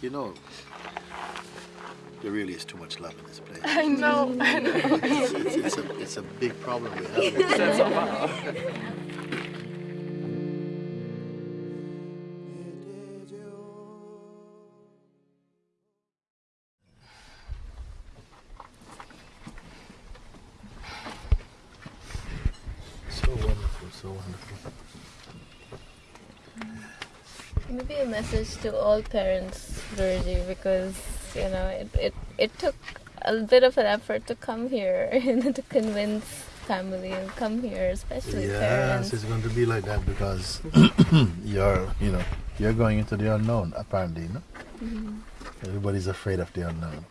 You know, there really is too much love in this place. I know, I know. It's, it's, it's a, it's a big problem we have. So wonderful, so wonderful. Maybe a message to all parents, Because you know it, it, it took a bit of an effort to come here, you know, to convince family and come here, especially Yes, parents. it's going to be like that because you're, you know, you're going into the unknown. Apparently, you know, Mhm. everybody's afraid of the unknown.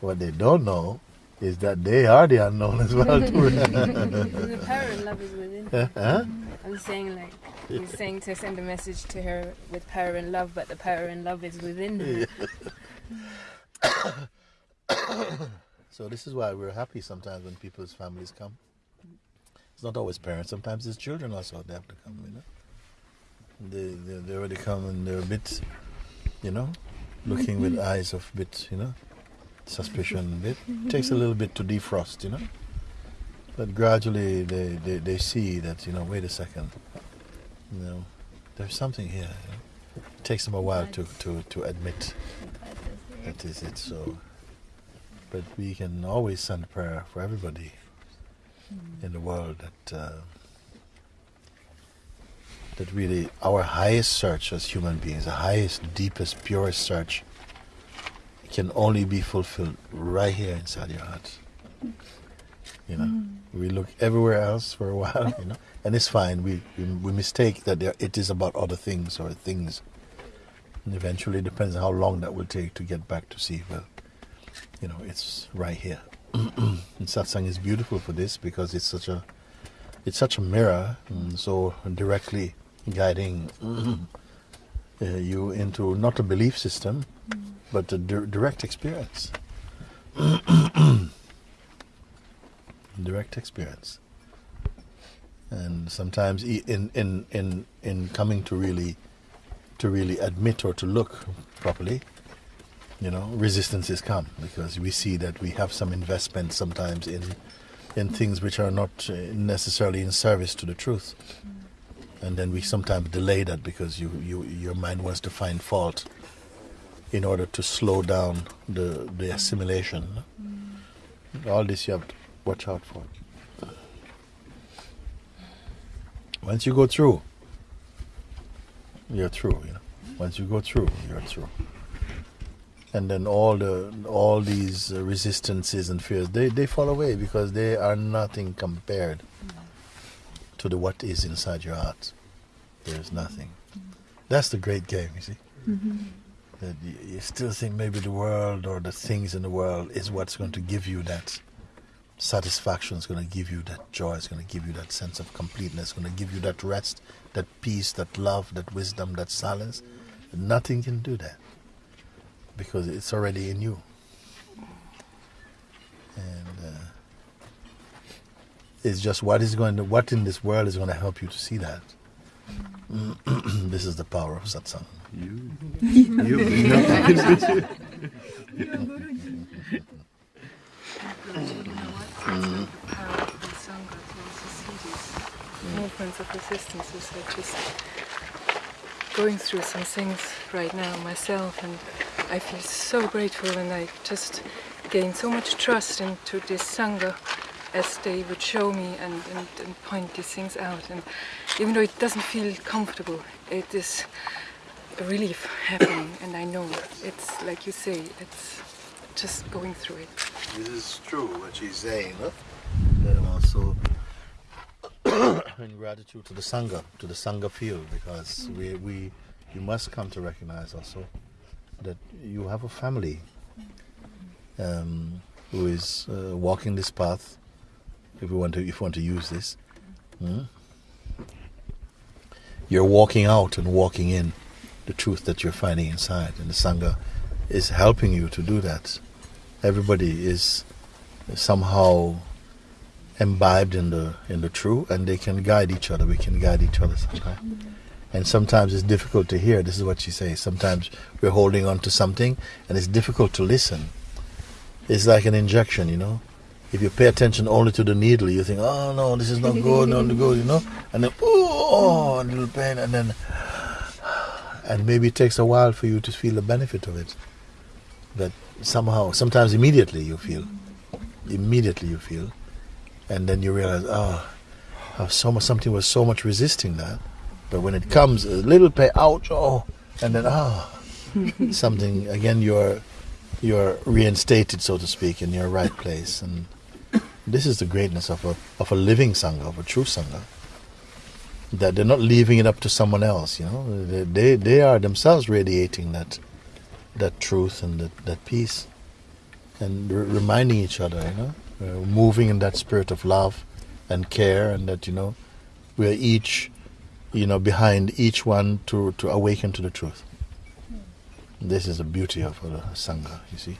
What they don't know is that they are the unknown as well. the power of love is within. Huh? I'm saying like he's saying to send a message to her with power and love, but the power and love is within her. so this is why we're happy sometimes when people's families come. It's not always parents. Sometimes it's children also. They have to come. You know, they they, they already come and they're a bit, you know, looking with eyes of bit, you know, suspicion. It takes a little bit to defrost, you know. But gradually they, they, they see that, you know, wait a second, you know, there's something here. You know? It takes them a while to, to, to admit that is it. So, but we can always send a prayer for everybody in the world that uh, that really our highest search as human beings, the highest, deepest, purest search, can only be fulfilled right here inside your heart. You know, we look everywhere else for a while, you know, and it's fine. We we, we mistake that there, it is about other things or things, and eventually it depends on how long that will take to get back to see. Well, you know, it's right here. and satsang is beautiful for this because it's such a it's such a mirror, and so directly guiding uh, you into not a belief system, but the di- direct experience. direct experience. And sometimes in, in, in, in coming to really to really admit or to look properly, you know, resistances come because we see that we have some investment sometimes in in things which are not uh, necessarily in service to the truth. And then we sometimes delay that because you, you your mind wants to find fault in order to slow down the, the assimilation. Mm. All this you have to watch out for. Once you go through, you're through, you know. Once you go through, you're through. And then all the all these uh, resistances and fears they, they fall away because they are nothing compared to the what is inside your heart. There's nothing. Mm-hmm. That's the great game, you see. Mm-hmm. That you, still think maybe the world or the things in the world is what's going to give you that satisfaction, is going to give you that joy, is going to give you that sense of completeness, going to give you that rest, that peace, that love, that wisdom, that silence. Nothing can do that because it's already in you. And uh, it's just what is going to, what in this world is going to help you to see that. this is the power of satsang. You, you, you. How the Sangha can also see these movements of resistances. I just going through some things right now myself, and I feel so grateful, and I just gain so much trust into this Sangha as they would show me and, and, and point these things out. And even though it doesn't feel comfortable, it is a relief happening, and I know it's like you say, it's just going through it. This is true what she's saying, huh? And also in gratitude to the Sangha, to the Sangha field, because we, we you must come to recognize also that you have a family um, who is uh, walking this path. If you want to, if you want to use this, hmm? you're walking out and walking in the truth that you're finding inside, and the Sangha is helping you to do that. Everybody is somehow imbibed in the in the true, and they can guide each other. We can guide each other sometimes. And sometimes it's difficult to hear. This is what she says. Sometimes we're holding on to something and it's difficult to listen. It's like an injection, you know. If you pay attention only to the needle, you think, oh no, this is not good, not good, you know. And then, oh, a little pain, and then, and maybe it takes a while for you to feel the benefit of it. But somehow, sometimes immediately you feel, immediately you feel, and then you realize, oh, how so much something was so much resisting that. But when it comes, a little pain, ouch, oh, and then ah, something again. You're you're reinstated, so to speak, in your right place, and this is the greatness of a of a living sangha, of a true sangha. That they're not leaving it up to someone else, you know. They they, they are themselves radiating that that truth and that, that peace, and re- reminding each other, you know, uh, moving in that spirit of love and care, and that you know, we are each, you know, behind each one to to awaken to the truth. This is the beauty of a sangha. You see,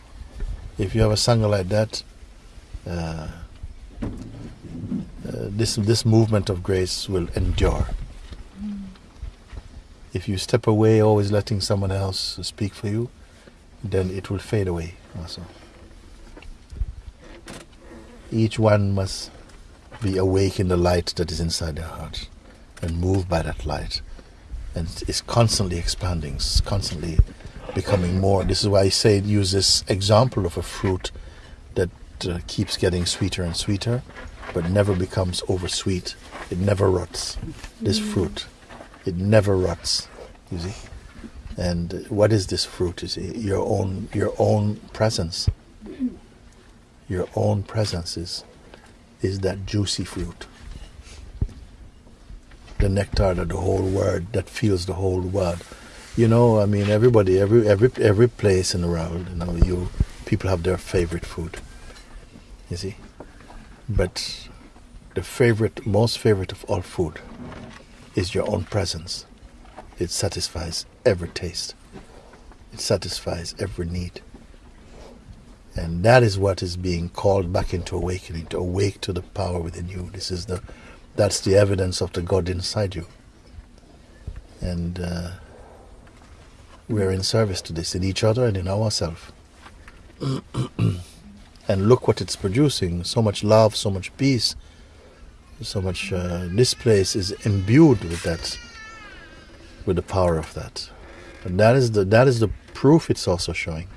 if you have a sangha like that. Uh, Uh, this this movement of grace will endure. If you step away, always letting someone else speak for you, then it will fade away. Also, each one must be awake in the light that is inside their heart, and moved by that light, and it's constantly expanding, constantly becoming more. This is why I say use this example of a fruit uh, keeps getting sweeter and sweeter, but never becomes oversweet. It never rots. This fruit, it never rots. You see, and what is this fruit? You see, your own your own presence. Your own presence is is that juicy fruit. The nectar that the whole world that fills the whole world. You know, I mean, everybody, every every every place in the world, you know, you people have their favorite food you see. But the favorite, most favorite of all food is your own presence. It satisfies every taste, it satisfies every need. And that is what is being called back into awakening, to awake to the power within you. This is the, that's the evidence of the God inside you. And uh, we're in service to this in each other and in ourselves. and look what it's producing. So much love so much peace so much uh, this place is imbued with that with the power of that. And that is the that is the proof it's also showing.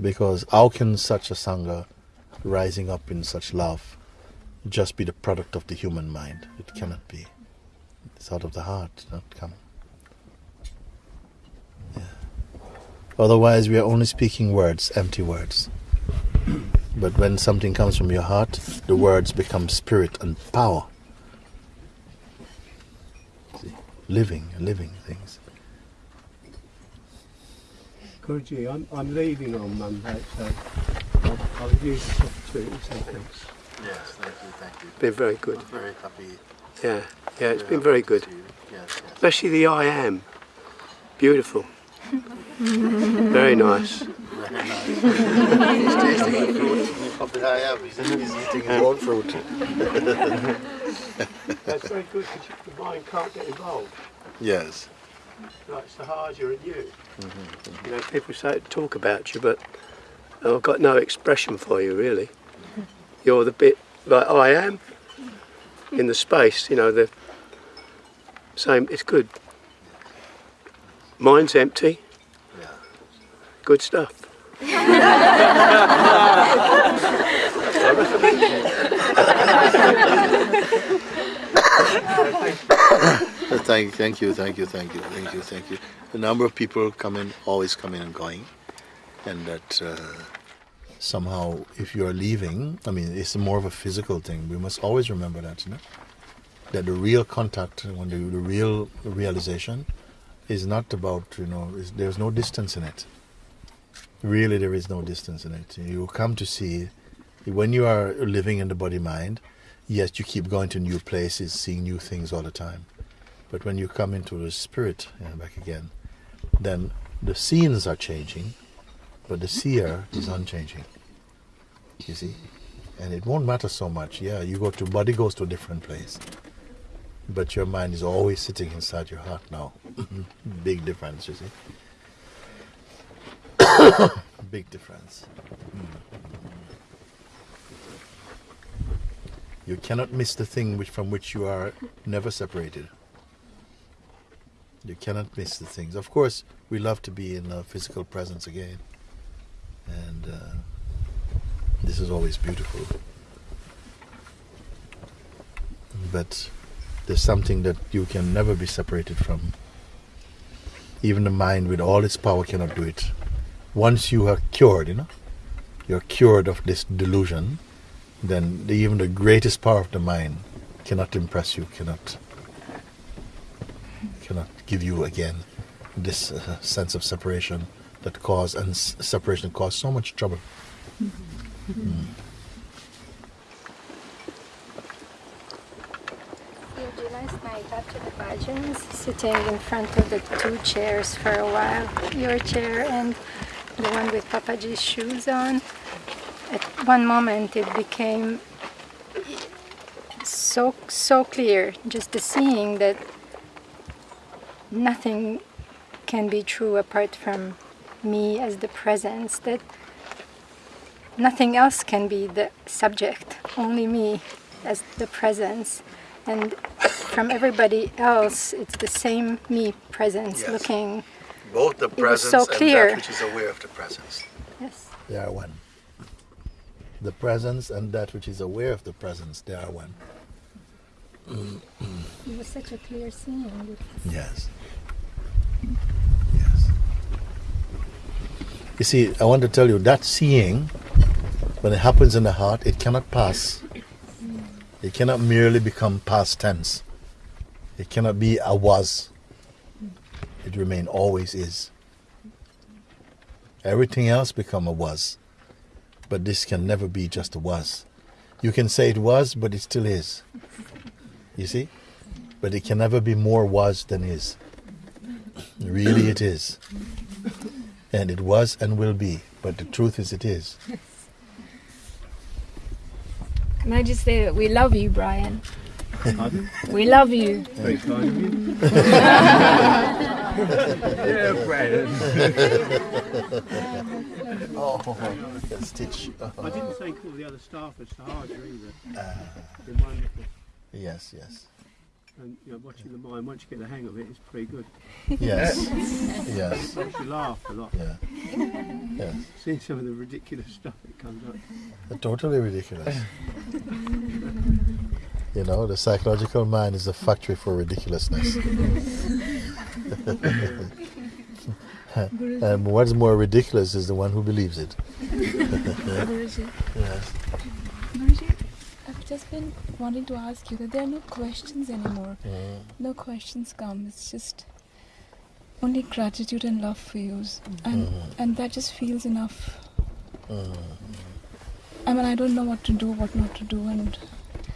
Because how can such a sangha rising up in such love just be the product of the human mind? It cannot be. It's out of the heart not come otherwise we are only speaking words empty words but when something comes from your heart, the words become spirit and power. See? Living, living things. Guruji, I'm, I'm leaving on Monday, so I'll, I'll use this opportunity to say thanks. Yes, thank you, thank you. Been very good. I'm very happy. Yeah, yeah, it's been very good. Yes, yes. Especially the I am. Beautiful. very nice. He's tasting the fruit of the He's, he's eating his own fruit. That's very good because the mind can't get involved. Yes. Like it's the harder in you. Mm-hmm. You know, people say to talk about you, but I've got no expression for you really. You're the bit like I am in the space. You know the same. It's good. Mine's empty. Yeah. Good stuff. Thank, thank you, thank you, thank you, thank you, thank you. The number of people coming, always coming and going, and that uh, somehow, if you are leaving, I mean, it's more of a physical thing. We must always remember that, you know, that the real contact, when the, the real realization, is not about, you know, there's no distance in it. Really, there is no distance in it. You come to see, when you are living in the body mind, yes, you keep going to new places, seeing new things all the time. But when you come into the spirit yeah, back again, then the scenes are changing, but the seer is unchanging. You see? And it won't matter so much. Yeah, you go to body goes to a different place. But your mind is always sitting inside your heart now. Big difference, you see. Big difference. You cannot miss the thing which from which you are never separated. You cannot miss the things. Of course, we love to be in a physical presence again, and uh, this is always beautiful. But there's something that you can never be separated from. Even the mind, with all its power, cannot do it. Once you are cured, you know, you're cured of this delusion, then the, even the greatest power of the mind cannot impress you, cannot cannot give you again this uh, sense of separation that cause and s- separation cause so much trouble. Mm. After the sitting in front of the two chairs for a while, your chair and the one with Papaji's shoes on. At one moment it became so so clear, just the seeing that nothing can be true apart from me as the presence, that nothing else can be the subject, only me as the presence. And from everybody else, it's the same me presence Yes. looking. Both the was presence so and clear. that which is aware of the presence. Yes. They are one. The presence and that which is aware of the presence, they are one. It was such a clear seeing. Yes. Yes. You see, I want to tell you that seeing, when it happens in the heart, it cannot pass. It cannot merely become past tense. It cannot be a was. It remain always is. Everything else become a was. But this can never be just a was. You can say it was, but it still is. You see? But it can never be more was than is. Really, it is. And it was and will be. But the truth is, it is. Can I just say that we love you, Brian? Pardon? We love you. Very kind of you. yeah, Brandon. Oh, that stitch. I didn't think all the other staff at Sahaja either. Ah, yes, yes. And you know, watching the mind, once you get the hang of it, it's pretty good. Yes. Yes. Makes you laugh a lot. Yeah. Yes. Seeing some of the ridiculous stuff that comes up. Totally ridiculous. You know, the psychological mind is a factory for ridiculousness. and what's more ridiculous is the one who believes it. Guruji, Yes. Guruji, I've just been wanting to ask you that there are no questions anymore. Mm. No questions come. It's just only gratitude and love for you, and and that just feels enough. Mm. I mean, I don't know what to do, what not to do, and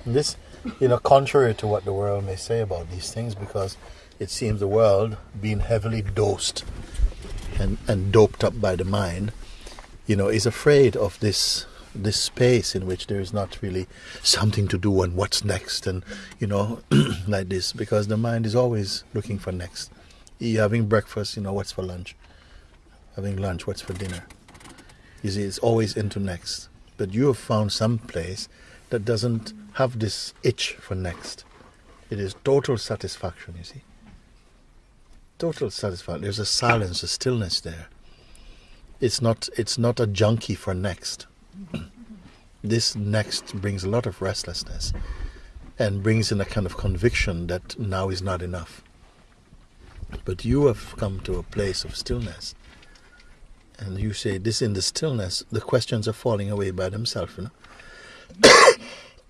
This, you know, contrary to what the world may say about these things, because it seems the world, being heavily dosed and, and doped up by the mind, you know, is afraid of this this space in which there is not really something to do and what's next and you know like this because the mind is always looking for next you having breakfast you know what's for lunch having lunch what's for dinner you see it's always into next but you have found some place that doesn't have this itch for next. It is total satisfaction, you see. Total satisfaction. There's a silence, a stillness there. It's not it's not a junkie for next. This next brings a lot of restlessness and brings in a kind of conviction that now is not enough. But you have come to a place of stillness. And you say this in the stillness, the questions are falling away by themselves, you know.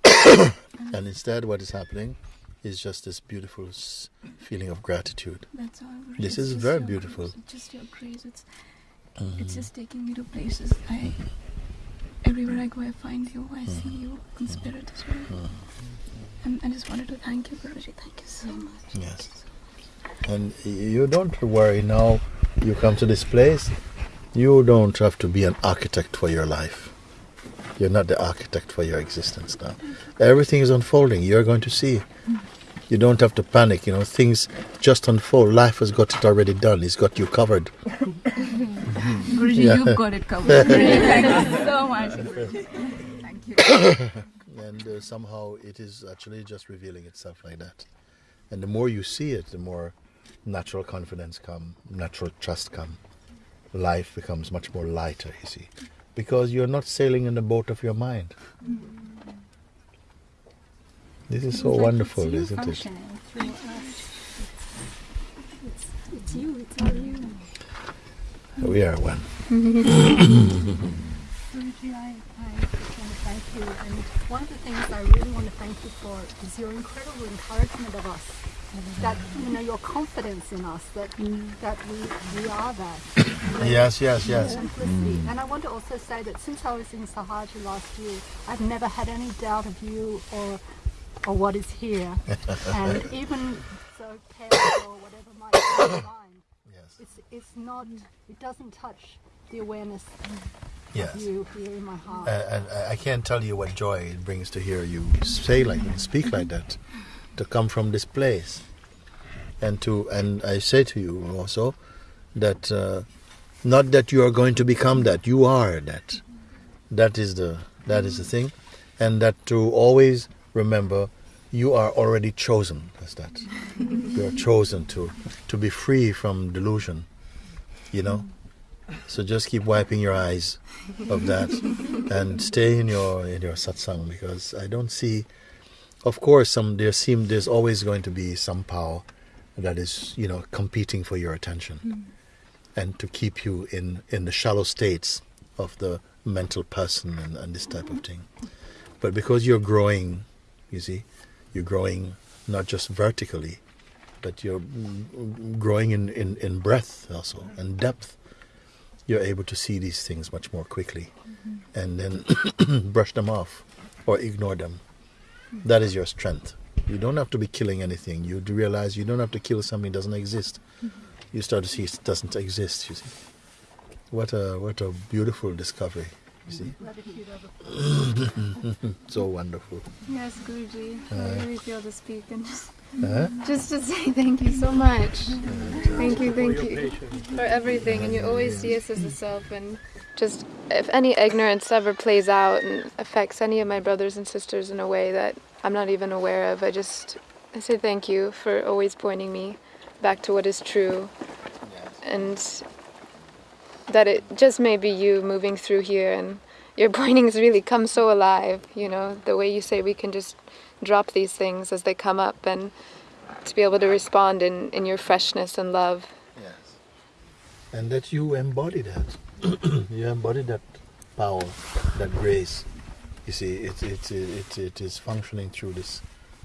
and instead, what is happening is just this beautiful s- feeling of gratitude. that's all. This is very beautiful. grace, It's just your grace. It's Mhm. it's just taking me to places. I everywhere I go, I find you. I hmm. see you in spirit as well. Hmm. And I just wanted to thank you, Guruji. Thank you so much. Yes. And you don't worry now, you come to this place, you don't have to be an architect for your life. You're not the architect for your existence now. Everything is unfolding. You're going to see. Hmm. You don't have to panic. You know, things just unfold. Life has got it already done. It's got you covered. Guruji, Yeah. you've got it covered. Thank you so much. Thank you. and uh, somehow it is actually just revealing itself like that. And the more you see it, the more natural confidence come, natural trust come. Life becomes much more lighter, you see, because you're not sailing in the boat of your mind. This is so like wonderful, it's isn't it? through uh, us. It's, it's you, it's all you. We are one. Guruji, I, I want to thank you. And one of the things I really want to thank you for is your incredible encouragement of us. That you know your confidence in us that mm. that we, we are that. Yes, yes, yes. Simplicity. Mm. And I want to also say that since I was in Sahaja last year, I've never had any doubt of you or or what is here. and even so chaos or whatever might be in mind, Yes. it's it's not it doesn't touch the awareness Yes. of you here in my heart. Uh, and I- I can't tell you what joy it brings to hear you say like that, speak like that, to come from this place, and to and I say to you also that uh, not that you are going to become that, you are that. That is the that is the thing, and that to always remember you are already chosen as that. you are chosen to to be free from delusion. You know. So just keep wiping your eyes of that and stay in your in your satsang because I don't see of course some there seem there's always going to be some power that is, you know, competing for your attention hmm. and to keep you in, in the shallow states of the mental person and, and this type of thing. But because you're growing, you see, you're growing not just vertically, but you're growing in, in, in breadth also and depth you're able to see these things much more quickly mm-hmm. and then brush them off or ignore them. That is your strength. You don't have to be killing anything. You realize you don't have to kill something that doesn't exist. Mm-hmm. You start to see it doesn't exist, you see. What a what a beautiful discovery, you see. so wonderful. Yes, Guruji. Uh, I really feel to speak and just, Huh? just to say thank you so much. Uh, thank you, thank you for everything. And you always see us as the self. And just if any ignorance ever plays out and affects any of my brothers and sisters in a way that I'm not even aware of, I just I say thank you for always pointing me back to what is true. And that it just may be you moving through here and your pointings really come so alive, you know, the way you say we can just drop these things as they come up and to be able to respond in, in your freshness and love. Yes. And that you embody that. you embody that power, that grace. You see, it, it, it, it is functioning through this,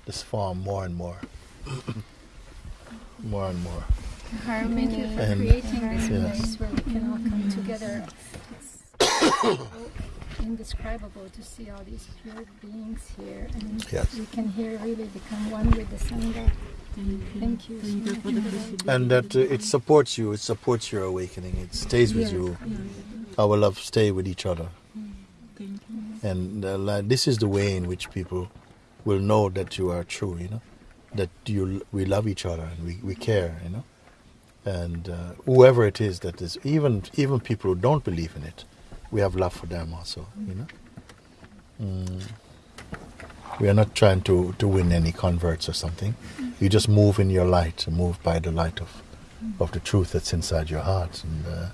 this form more and more. more and more. Thank you for And- creating this yes. place where we can all come together. It's indescribable to see all these pure beings here, and Yes. we can here really become one with the Sangha. Thank you so much for that. And that uh, it supports you, it supports your awakening, it stays with you. Our love stay with each other. And uh, this is the way in which people will know that you are true, you know, that you we love each other and we, we care, you know. And uh, whoever it is that is, even even people who don't believe in it, we have love for them also, you know. Mm. We are not trying to, to win any converts or something. You just move in your light, move by the light of, of the truth that's inside your heart. And uh,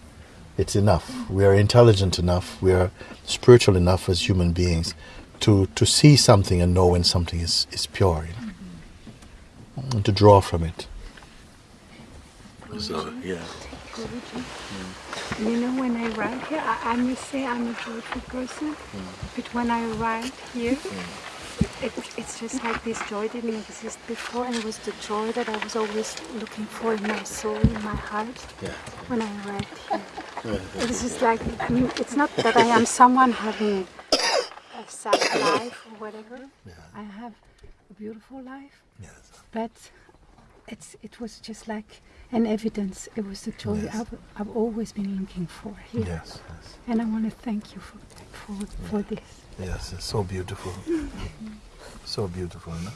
it's enough. We are intelligent enough, we are spiritual enough as human beings to, to see something and know when something is, is pure, you know, and to draw from it. So, yeah. You know, when I arrive here, I, I must say I'm a joyful person, but when I arrived here, it, it's just like this joy didn't exist before, and it was the joy that I was always looking for in my soul, in my heart, Yeah. when I arrived here. It was just like, I mean, it's not that I am someone having a sad life or whatever. Yeah. I have a beautiful life, Yes. but it's it was just like an evidence. It was the joy Yes. I've, I've always been looking for here. Yes, yes, And I want to thank you for for, for this. yes. It's so beautiful. So beautiful, no?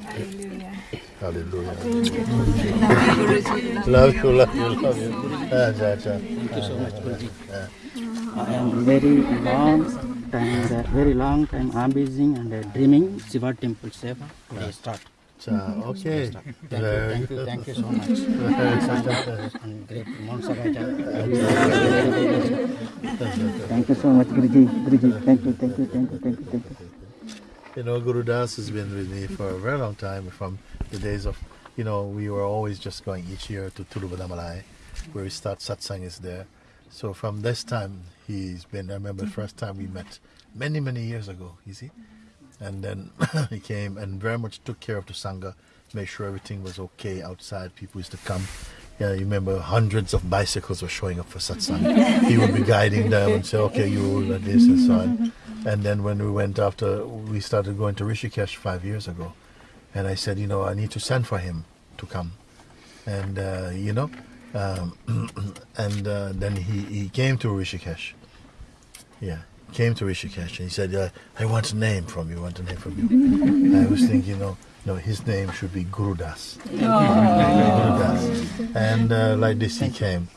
Hallelujah. Hallelujah. love you, love you, love you. Ah, ja, ja. Thank you so much, Guruji. Yeah. And very long time, uh, very long time amazing and uh, dreaming Shiva temple seva. They start. Okay. Thank you, thank you, thank you so much. and great Mount Thank you so much, Guruji. Guruji, thank you, thank you, thank you, thank you, thank you. You know, Guru Das has been with me for a very long time from the days of, you know, we were always just going each year to Tiruvannamalai, where we start satsang is there. So from this time, he's been, I remember the first time we met many, many years ago, you see. And then he came and very much took care of the Sangha, made sure everything was okay outside. People used to come. Yeah, you remember hundreds of bicycles were showing up for satsang. he would be guiding them and say, okay, you will and this and so on. And then when we went after, we started going to Rishikesh five years ago. And I said, you know, I need to send for him to come. And, uh, you know, um, and uh, then he, he came to Rishikesh. Yeah, came to Rishikesh and he said, uh, I want a name from you, I want a name from you. I was thinking, you know, no, his name should be Gurudas. Gurudas. And uh, like this he came.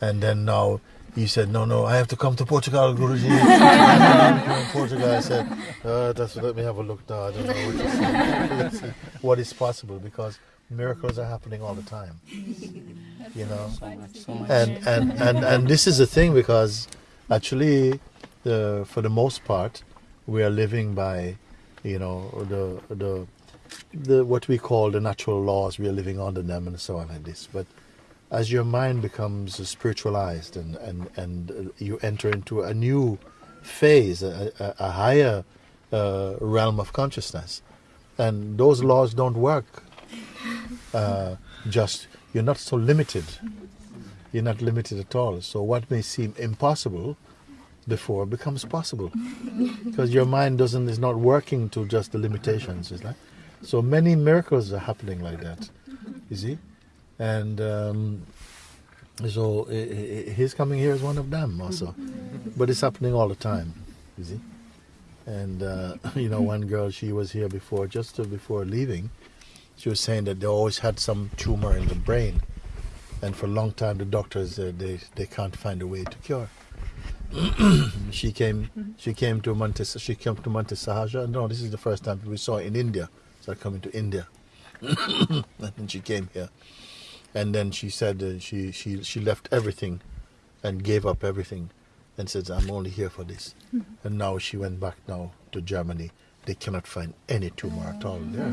And then now he said, no, no, I have to come to Portugal, Guruji. To Portugal. I said, uh, that's, let me have a look now. I don't know what, Let's see what is possible because miracles are happening all the time. You know? So much, so much. and and and and this is the thing because actually the for the most part we are living by you know the the the what we call the natural laws we are living under them and so on like this but as your mind becomes spiritualized and and and uh, you enter into a new phase a, a, higher uh, realm of consciousness and those laws don't work uh, just you're not so limited you're not limited at all. So what may seem impossible before becomes possible because your mind doesn't is not working to just the limitations. Is like so many miracles are happening like that. You see, and um, so his coming here is one of them also, but it's happening all the time. You see, and uh, you know one girl she was here before just before leaving. She was saying that they always had some tumor in the brain and for a long time the doctors uh, they they can't find a way to cure. she came she came to Monte she came to Monte Sahaja. No, this is the first time we saw her in India. Started coming to India, and then she came here, and then she said uh, she she she left everything, and gave up everything, and said I'm only here for this. And now she went back now to Germany. They cannot find any tumor at all there.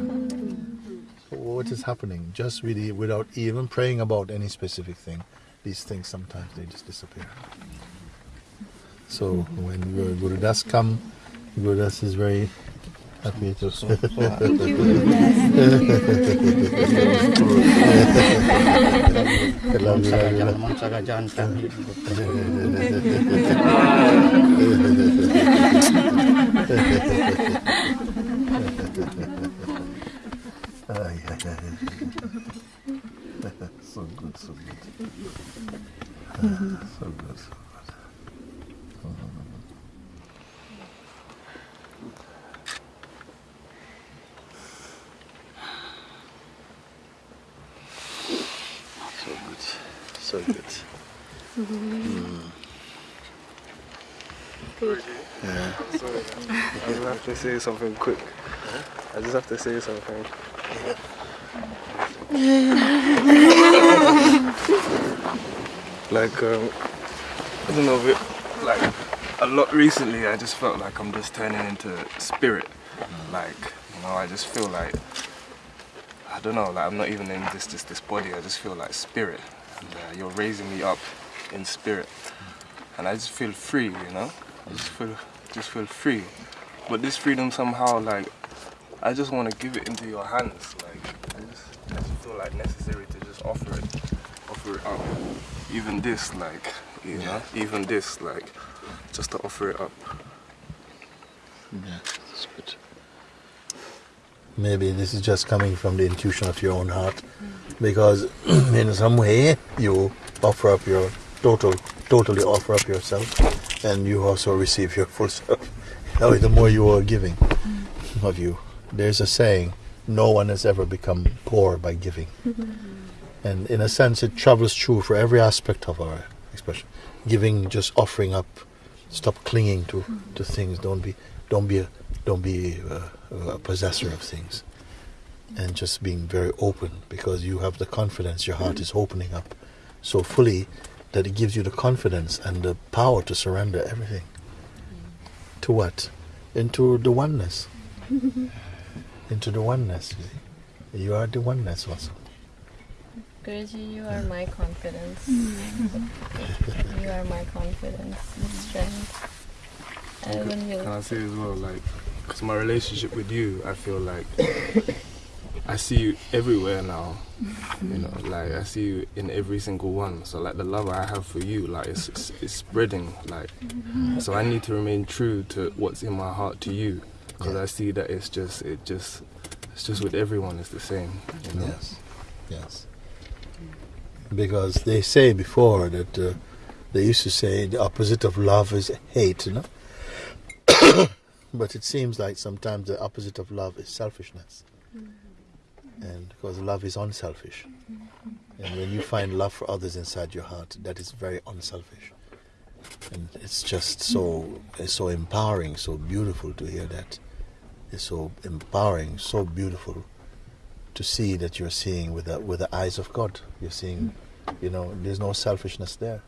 So what is happening? Just really without even praying about any specific thing, these things sometimes they just disappear. So when Guru Guru Das come, Guru Das is very happy to. Thank you, Guru I love you, love you, love you. Mount Sahaja and family. Ay, ay, ay. so good, so good. Ah, so good, so good. So good, so good. Mm. Yeah. I just have to say something quick. I just have to say something. like, um, I don't know, but, like, a lot recently I just felt like I'm just turning into spirit. Like, you know, I just feel like, I don't know, like I'm not even in this, this, this body, I just feel like spirit. And uh, you're raising me up in spirit. And I just feel free, you know? I just feel, just feel free. But this freedom somehow, like, I just want to give it into your hands. Like, I just, I just feel like necessary to just offer it, offer it up. Even this, like, you know, even this, like, just to offer it up. Yeah, that's good. Maybe this is just coming from the intuition of your own heart, because in some way you offer up your total, totally offer up yourself, and you also receive your full self. The more you are giving of you, there's a saying: no one has ever become poor by giving. Mm-hmm. And in a sense, it travels through for every aspect of our expression. Giving, just offering up. Stop clinging to, mm-hmm. to things. Don't be don't be a, don't be a, a possessor of things. And just being very open because you have the confidence. Your heart is opening up so fully that it gives you the confidence and the power to surrender everything. To what? Into the oneness. Into the oneness. You, see. you are the oneness also. Guruji, you are my confidence. you are my confidence and strength. And when you Can I say as well, like, because my relationship with you, I feel like I see you everywhere now. You know, like I see you in every single one. So like the love I have for you, like it's it's, it's spreading. Like, so I need to remain true to what's in my heart to you, because I see that it's just it just it's just with everyone it's the same. You know? Yes, yes. Because they say before that uh, they used to say the opposite of love is hate, you know. but it seems like sometimes the opposite of love is selfishness, and because love is unselfish, and when you find love for others inside your heart, that is very unselfish, and it's just so it's so empowering, so beautiful to hear that. It's so empowering, so beautiful to see that you're seeing with the, with the eyes of God. You're seeing, you know, there's no selfishness there.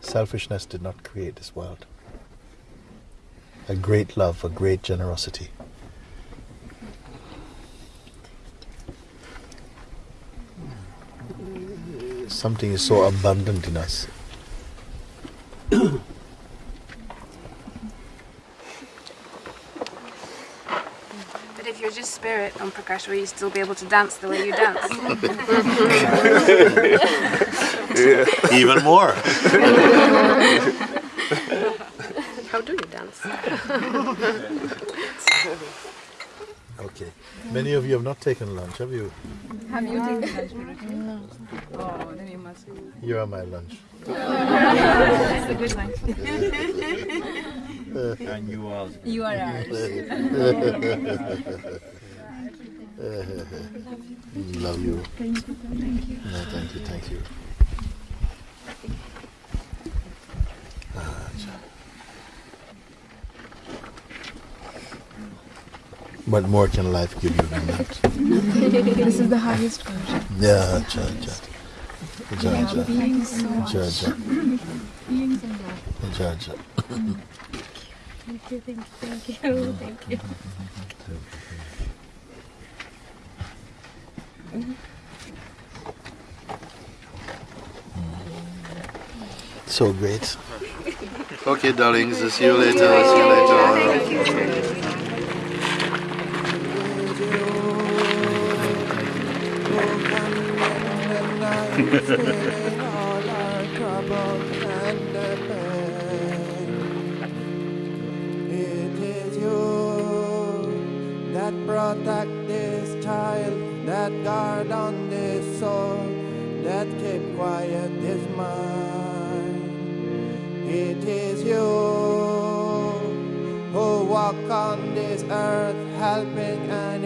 Selfishness did not create this world. A great love, a great generosity. Something is so abundant in us. But if you're just spirit on Prakash, will you still be able to dance the way you dance? Even more. How do you dance? Okay. Many of you have not taken lunch, have you? Have you taken lunch, Guruji? No. Oh, then you must. You are my lunch. That's a good lunch. And you are. You are ours. Love you. Thank you. Thank you. No, thank you, thank you. Cha. What more can life give you than that? this is the highest version. Yeah, cha, cha. Ja, Yeah, ja. being so much. ja. Being so much. Ja, ja. Thank you, thank you, thank you, thank you. Mm. So great. Okay, darlings, see you later. See you later. Protect this child, that guard on this soul, that keep quiet this mind. It is you who walk on this earth, helping and